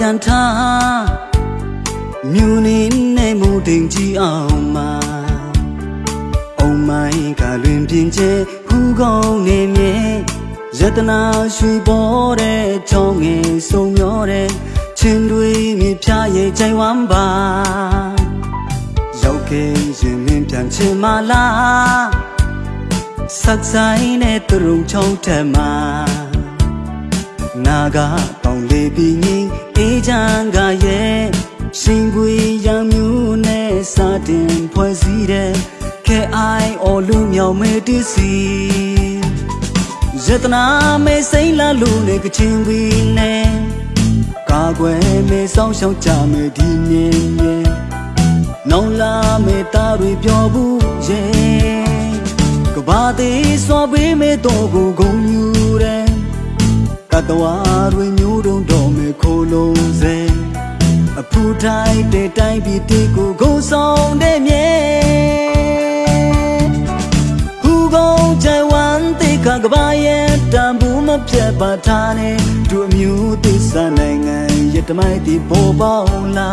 ယန်ထားမြူနေနဲ့မူတင်ကြည့်အောင်မှာအုံမိုင်းကလွင်ပြင်းကျဲဖူးကောင်းနေမြဲယတနာရွှေပေါ်တဲ့ချောင်းငယ်စုံမျောတဲ့ချင်းတွေမြေဖြာရဲ့ကြိုင်ဝမ်းပါရောက်ခဲ့ရင်မင်းပြန်ချင်မလားဆက်ဆိုင်တဲ့သူရုံချောင်းထက်မှာနာကပေါင်လေးပြီးငင်း အေးချမ်းကရဲ့ရှင်ပွေရံမျိုးနဲ့စာတင်ဖွဲ့စည်းတဲ့ခဲအိုင်အော်လူမြောင်မဲတစီယတနာမဲစိမ့်လာလူနဲ့ကချင်းဝီနဲ့ကာကွယ်မဲဆောင်ရှောက်ကြမဲဒီမြင်မြင်နောင်လာမဲသားတွေပြောဘူးရဲ့ကဘာသေးစွာပေးမဲတော့ကိုဂုံယူတဲ့ကတဝါတွေမျိုးတုံးတော်မဲ ခိုးလုံးစဲအဖူတိုင်းတဲ့တိုင်းပြည်တီကိုဂုံဆောင်တဲ့မြဲဟူကုန်ကြိုင်ဝမ်တေခကဘာရဲ့တန်ဘူးမပြတ်ပါထားနဲ့သူအမျိုးသစ္စာနိုင်ငံရတမိုက်ဒီပေါ်ပေါလာ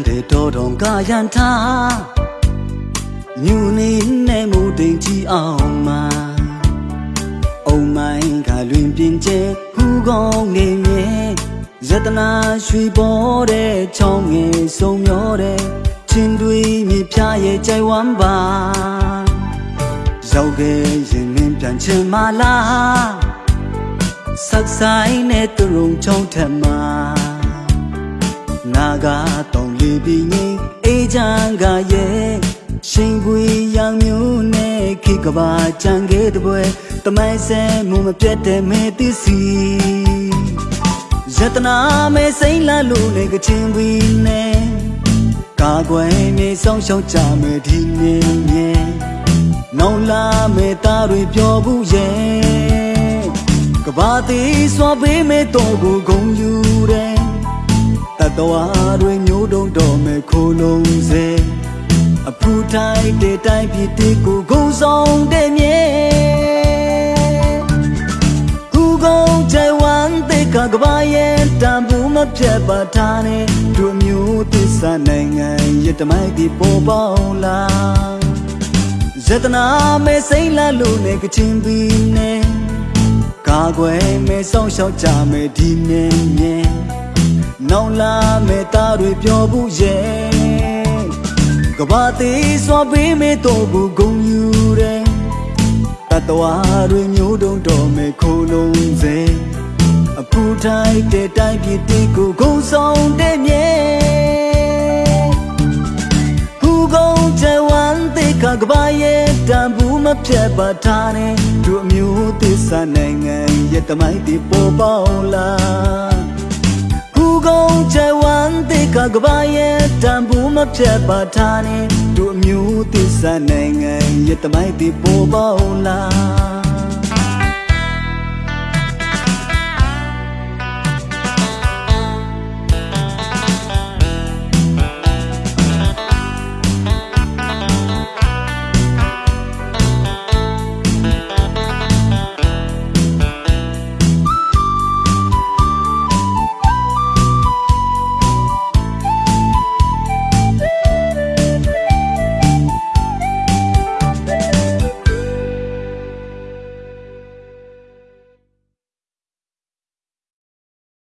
န်လန်းတဲ့တော်တော်ကယန်ထားမြူနေနဲ့မူတင်ကြည့်အောင်မှာအုံမိုင်းကလွင်ပြင်းကျဲဟူကောင်းနေမြဲယတနာရွှေပေါ်တဲ့ချောင်းငယ်စုံမျောတဲ့ချင်းတွေမြေဖြားရဲ့ကြိုင်ဝမ်းပါရောက်ခဲ့ရင်မင်းပြန်ချင်မလားဆက်ဆိုင်နဲ့သူရုံချောင်းထက်မှာနာဂါတောင်လေး ပြီးငိမ့်အေးချမ်းကရဲ့ရှင်ပွေရောင်မျိုးနဲ့ခိကဘာချန်ခဲ့တဲ့ပွဲတမိုင်းဆဲမူမပြတ်တဲ့မဲသစ်စီယတနာမဲစိမ့်လာလို့နေကချင်းပွေနဲ့ကာကွယ်မြေဆောင်ရှောက်ကြမယ်ဒီနေမြဲနောင်လာမဲသားတွေပြောဘူးရဲ့ကဘာသေးစွာပေးမဲတော့ကိုဂုံယူတယ်တတဝါတွေမျိုးတုံးတော်မဲ့ ခိုးလုံးစေအဖူတိုင်းတဲ့တိုင်းပြည်တီကိုဂုံဆောင်တဲ့မြဲခုကုန်ချေဝမ်တေကကဘာရဲ့တန်ဘူးမပြတ်ပါထားနဲ့တို့မျိုးသစ္စာနိုင်ငံရတမိုက်ဒီပေါ်ပေါလာဇတနာမဲစိမ့်လာလို့နေကချင်းပြီးနေကာကွယ်မဲဆောင်ရှောက်ကြမယ်ဒီနေမြဲ နောင်လာမဲ့သားတွေပြောဘူးရဲ့ကဘာသေးစွာပေးမဲ့တော့ဘူးဂုံယူတယ်တတဝါတွေမျိုးတုံးတော်မဲ့ခိုးလုံးစေအဖူတိုင်းတဲ့တိုင်းပြည်တီကိုဂုံဆောင်တဲ့မြဲဟူကုန်ချေဝမ်တေကကဘာရဲ့တန်ဘူးမပြတ်ပါထားနဲ့တို့အမျိုးသစ္စာနိုင်ငံရဲ့တမိုင်းတီပေါ်ပေါလာ ကုန်ချေဝမ်တေကကဘာရဲ့တန်ဘူးမပြတ်ပါထားနဲ့တို့မျိုးသစ္စာနိုင်ငံရဲ့တမိုက်တီပေါ်ပေါလာ